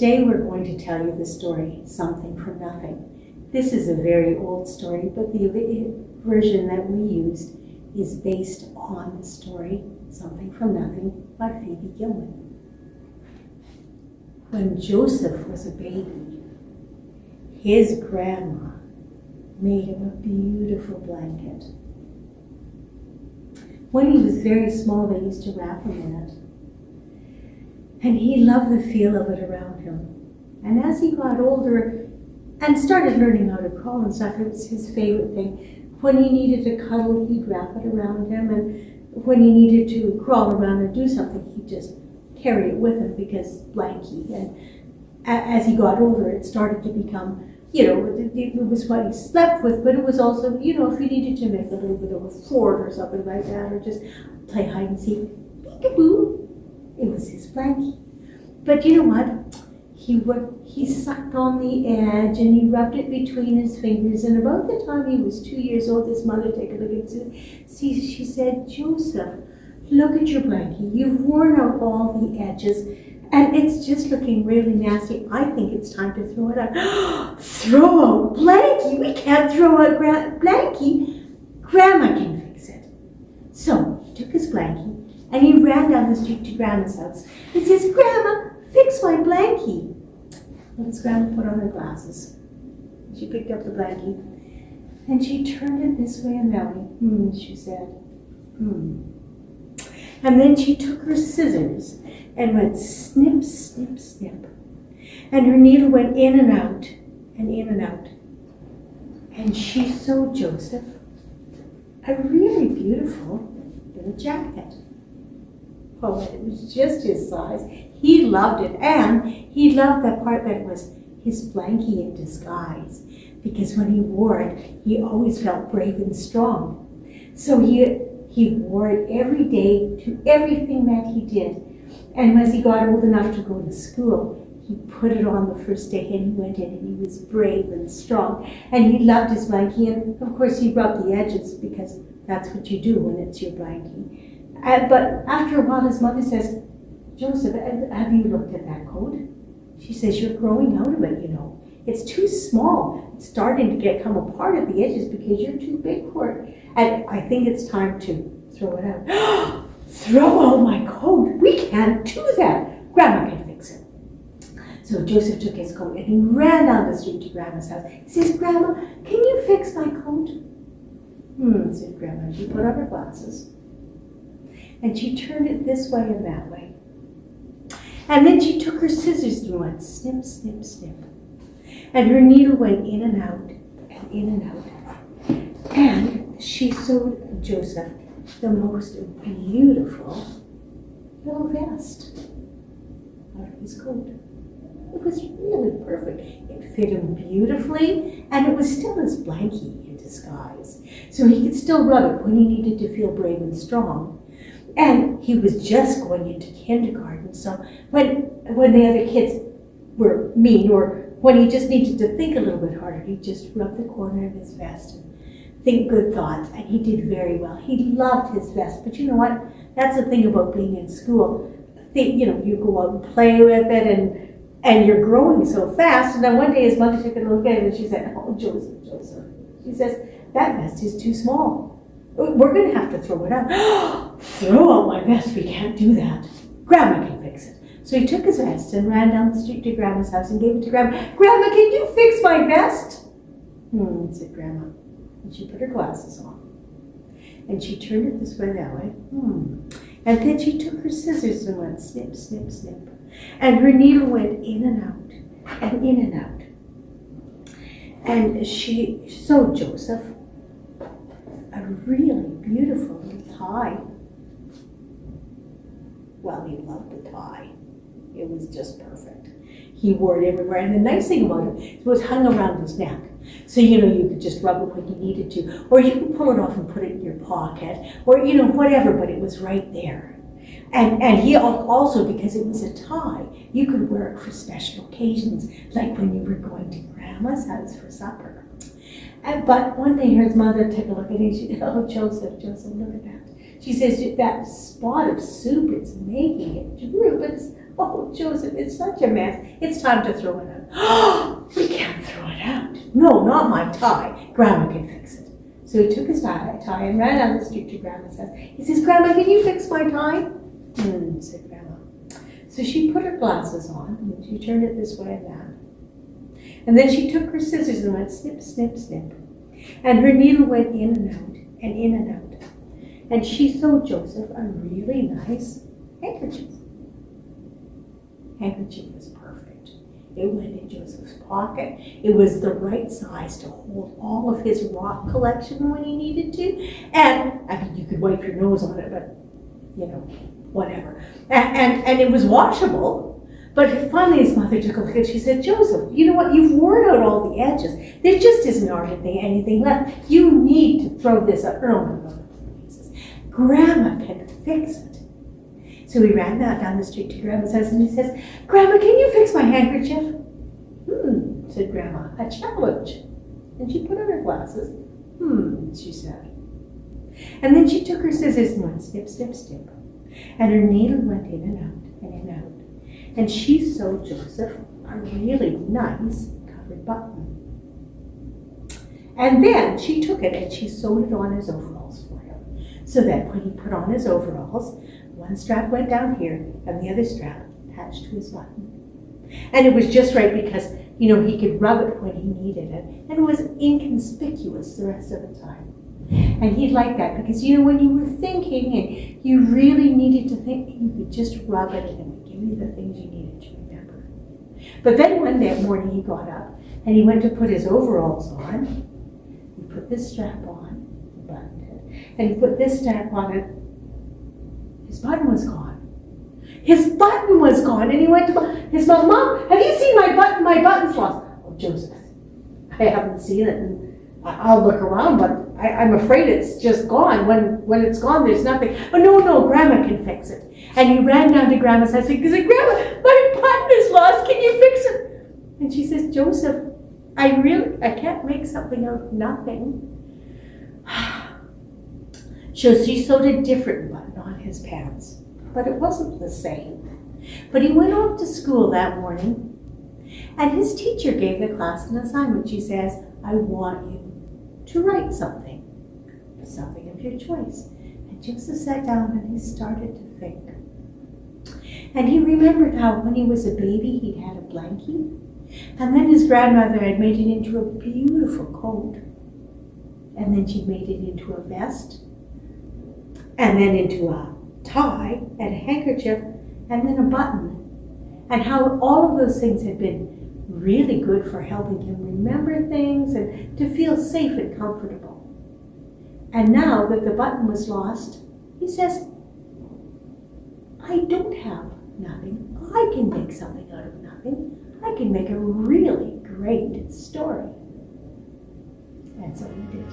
today we're going to tell you the story, Something from Nothing. This is a very old story, but the version that we used is based on the story, Something from Nothing by Phoebe Gilman. When Joseph was a baby, his grandma made him a beautiful blanket. When he was very small, they used to wrap him in it. And he loved the feel of it around him. And as he got older and started learning how to crawl and stuff, it was his favorite thing. When he needed to cuddle, he'd wrap it around him. And when he needed to crawl around and do something, he'd just carry it with him because blankie. And as he got older, it started to become you know, it, was what he slept with, but it was also, you know, if he needed to make a little bit of a fort or something like that, or just play hide and seek, peekaboo, it was his blankie. But you know what? He would, he sucked on the edge and he rubbed it between his fingers. And about the time he was two years old, his mother took a look and see, she said, Joseph, look at your blankie. You've worn out all the edges and it's just looking really nasty. I think it's time to throw it out. throw out Blanky. We can't throw out Gra Blanky. Grandma can fix it. So he took his Blanky and he ran down the street to Grandma's house. He says, Grandma, fix my Blanky. And his grandma put on her glasses. She picked up the Blanky and she turned it this way and that way. Hmm, she said. Hmm. And then she took her scissors and went snip, snip, snip. And her needle went in and out and in and out. And she sewed Joseph a really beautiful little jacket. Oh, it was just his size. He loved it, and he loved that part that was his blankie in disguise, because when he wore it, he always felt brave and strong. So he, he wore it every day to everything that he did. And as he got old enough to go to school, he put it on the first day and he went in and he was brave and strong. And he loved his blankie. And of course, he rubbed the edges because that's what you do when it's your blankie. Uh, but after a while, his mother says, Joseph, have you looked at that coat? She says, You're growing out of it, you know. It's too small. It's starting to get come apart at the edges because you're too big for it. And I think it's time to throw it out. Throw out my coat. We can't do that. Grandma can fix it. So Joseph took his coat and he ran down the street to Grandma's house. He says, Grandma, can you fix my coat? Hmm, said Grandma. She put on her glasses and she turned it this way and that way. And then she took her scissors and went snip, snip, snip. And her needle went in and out and in and out. And she sewed Joseph the most beautiful little vest out of his coat. It was really perfect. It fit him beautifully, and it was still his blankie in disguise. So he could still rub it when he needed to feel brave and strong. And he was just going into kindergarten, so when, when the other kids were mean or when he just needed to think a little bit harder, he'd just rubbed the corner of his vest and think good thoughts, and he did very well. He loved his vest, but you know what? That's the thing about being in school. Think, you know, you go out and play with it, and and you're growing so fast. And then one day his mother took a look at him, and she said, "Oh, Joseph, Joseph," she says, "that vest is too small. We're going to have to throw it out." throw out my vest? We can't do that. Grandma can fix it. So he took his vest and ran down the street to Grandma's house and gave it to Grandma. Grandma, can you fix my vest? Hmm, said Grandma. And she put her glasses on. And she turned it this way, that way. Hmm. And then she took her scissors and went snip, snip, snip. And her needle went in and out, and in and out. And she sewed Joseph really beautiful tie. Well, he loved the tie. It was just perfect. He wore it everywhere. And the nice thing about it, it was hung around his neck. So, you know, you could just rub it when you needed to, or you could pull it off and put it in your pocket, or, you know, whatever, but it was right there. And, and he also, because it was a tie, you could wear it for special occasions, like when you were going to grandma's house for supper. And, but one day his mother took a look at it, she said, oh, Joseph, Joseph, look at that. She says, that spot of soup, it's making it droop. It's, Oh, Joseph, it's such a mess. It's time to throw it out. we can't throw it out. No, not my tie. Grandma can fix it. So he took his tie, tie and ran down the street to Grandma's house. He says, Grandma, can you fix my tie? Hmm, said Grandma. So she put her glasses on and she turned it this way and that. And then she took her scissors and went snip, snip, snip. And her needle went in and out and in and out. And she sewed Joseph a really nice handkerchief. Handkerchief was perfect. It went in Joseph's pocket. It was the right size to hold all of his rock collection when he needed to. And I mean, you could wipe your nose on it, but you know, whatever. And, and, and it was washable. But finally, his mother took a look and she said, Joseph, you know what? You've worn out all the edges. There just isn't hardly anything left. You need to throw this up. No, no, no. He says, Grandma can fix it. So he ran out down the street to Grandma's house and he says, Grandma, can you fix my handkerchief? Hmm, said Grandma, a challenge. And she put on her glasses. Hmm, she said. And then she took her scissors and went snip, snip, snip. And her needle went in and out and in and out. And she sewed Joseph a really nice covered button. And then she took it and she sewed it on his overalls for him. So that when he put on his overalls, one strap went down here and the other strap attached to his button. And it was just right because, you know, he could rub it when he needed it. And it was inconspicuous the rest of the time. And he liked that because, you know, when you were thinking and you really needed to think, you could just rub it and you the things you needed to remember. But then one day morning he got up and he went to put his overalls on. He put this strap on, buttoned it, and he put this strap on it. His button was gone. His button was gone, and he went to his mom. Mom, have you seen my button? My button's lost. Oh, Joseph, I haven't seen it, I'll look around, but I, am afraid it's just gone. When when it's gone, there's nothing. Oh no, no, Grandma can fix it. And he ran down to Grandma's house and said, Grandma, my is lost. Can you fix it? And she says, Joseph, I really I can't make something out of nothing. so she sewed a different button on his pants, but it wasn't the same. But he went off to school that morning, and his teacher gave the class an assignment. She says, I want you to write something, something of your choice. And Joseph sat down and he started to think. And he remembered how when he was a baby he'd had a blankie, and then his grandmother had made it into a beautiful coat, and then she'd made it into a vest, and then into a tie and a handkerchief, and then a button. And how all of those things had been really good for helping him remember things and to feel safe and comfortable. And now that the button was lost, he says, I don't have nothing. I can make something out of nothing. I can make a really great story. And so he did.